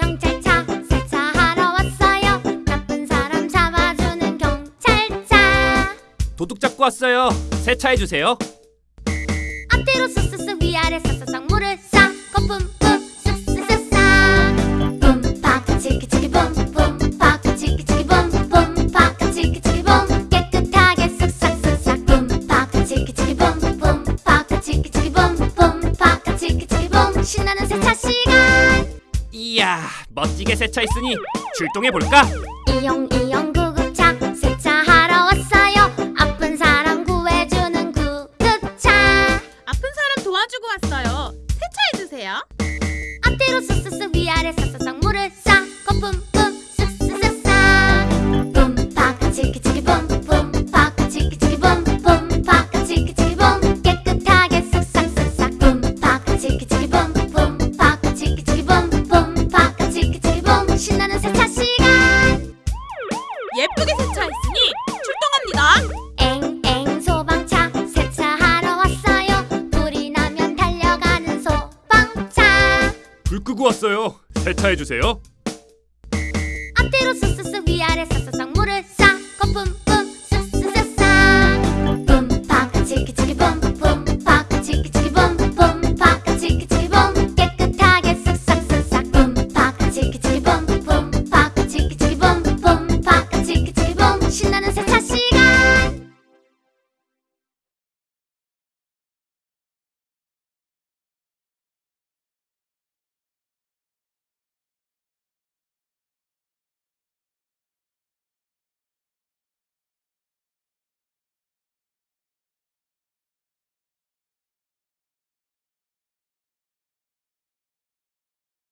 경찰차 세차하러 왔어요. 나쁜 사람 잡아주는 경찰차. 도둑 잡고 왔어요. 세차해주세요. 앞뒤로 쓱쓱쓱 위아래 싹싹싹 물을 싸 거품 뿜 쓱쓱쓱싹. 뿜팍 치키치키 뿜뿜 팍 치키치키 뿜뿜 팍 치키치키 뿜. 깨끗하게 쓱싹쓱싹. 뿜팍 치키치키 뿜뿜 팍 치키치키 뿜뿜 팍 치키치키 뿜. 신나는 세차시 이야, 멋지게 세차했으니 출동해 볼까? 이용 이용 구급차 세차하러 왔어요 아픈 사람 구해주는 구급차 아픈 사람 도와주고 왔어요. 세차해주세요. 앞뒤로 쓱쓱쓱 위아래 싹싹싹 물을 싹 거품 예쁘게 세차했으니 출동합니다. 엥엥 소방차 세차하러 왔어요 불이 나면 달려가는 소방차 불 끄고 왔어요. 세차해 주세요. 앞뒤로 쓱쓱쓱 위아래 싹싹싹 물을